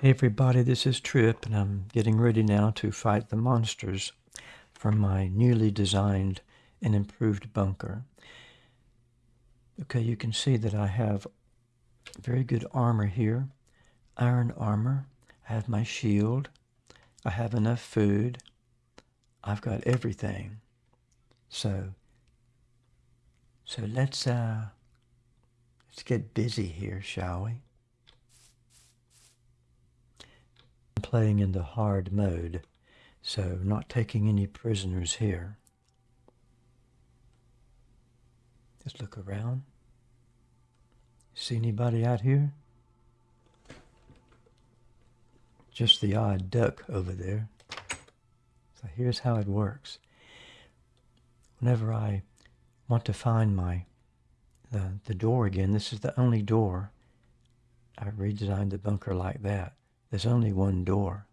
Hey everybody, this is Trip, and I'm getting ready now to fight the monsters from my newly designed and improved bunker. Okay, you can see that I have very good armor here, iron armor. I have my shield. I have enough food. I've got everything. So, so let's uh, let's get busy here, shall we? Playing in the hard mode, so not taking any prisoners here. Just look around. See anybody out here? Just the odd duck over there. So here's how it works. Whenever I want to find my the, the door again, this is the only door. I redesigned the bunker like that. There's only one door.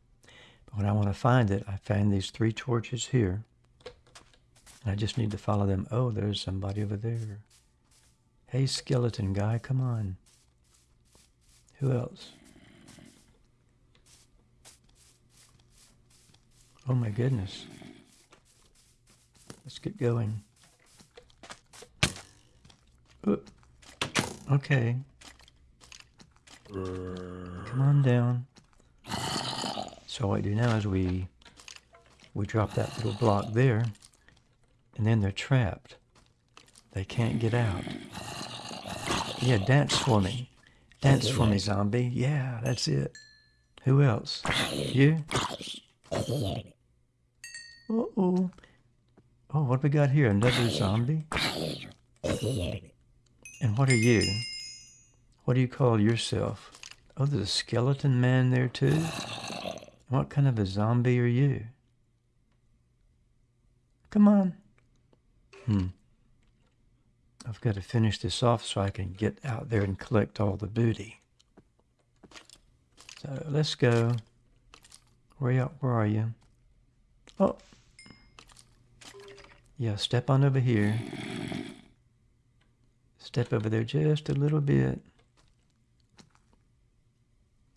But when I want to find it, I find these three torches here. And I just need to follow them. Oh, there's somebody over there. Hey, skeleton guy, come on. Who else? Oh my goodness. Let's get going. Oop. Okay. Come on down. So what we do now is we we drop that little block there, and then they're trapped. They can't get out. Yeah, dance for me. Dance for me, zombie. Yeah, that's it. Who else? You? Uh-oh. Oh, what we got here? Another zombie? And what are you? What do you call yourself? Oh, there's a skeleton man there too? What kind of a zombie are you? Come on. Hmm. I've got to finish this off so I can get out there and collect all the booty. So let's go. Where you, where are you? Oh. Yeah, step on over here. Step over there just a little bit.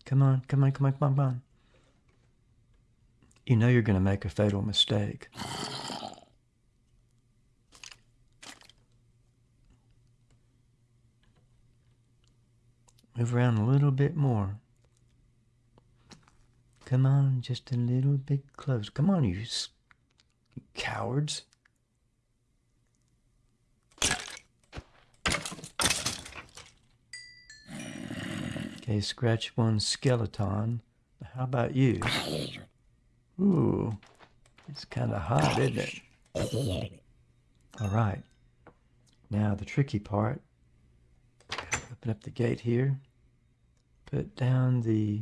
Come on, come on, come on, come on, come on you know you're going to make a fatal mistake. Move around a little bit more. Come on, just a little bit close. Come on, you, you cowards. Okay, scratch one skeleton. How about you? Ooh, it's kind of hot, isn't it? All right. Now the tricky part. Open up the gate here. Put down the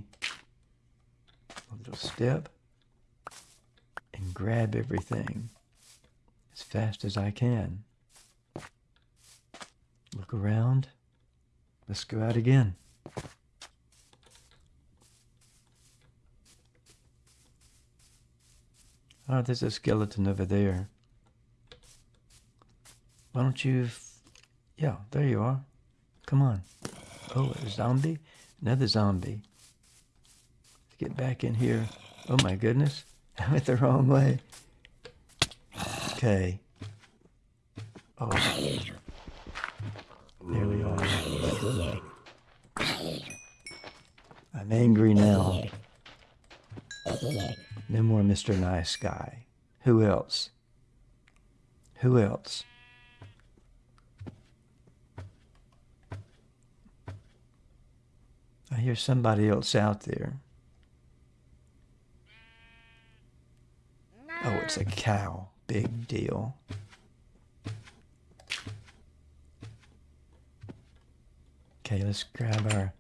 little step and grab everything as fast as I can. Look around. Let's go out again. Oh, there's a skeleton over there. Why don't you... Yeah, there you are. Come on. Oh, a zombie? Another zombie. Let's get back in here. Oh my goodness. I went the wrong way. Okay. Oh. There we are. I'm angry now. No more Mr. Nice Guy. Who else? Who else? I hear somebody else out there. Oh, it's a cow. Big deal. Okay, let's grab our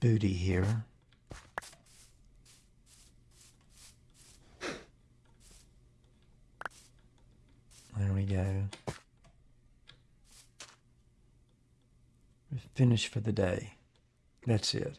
booty here. There we go. We're finished for the day. That's it.